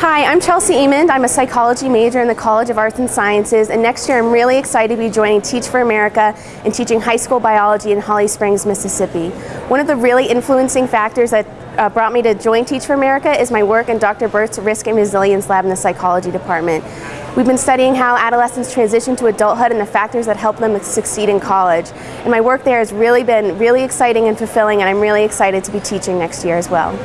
Hi, I'm Chelsea Emond. I'm a psychology major in the College of Arts and Sciences, and next year I'm really excited to be joining Teach for America and teaching high school biology in Holly Springs, Mississippi. One of the really influencing factors that uh, brought me to join Teach for America is my work in Dr. Burt's Risk and Resilience Lab in the psychology department. We've been studying how adolescents transition to adulthood and the factors that help them succeed in college. And my work there has really been really exciting and fulfilling, and I'm really excited to be teaching next year as well.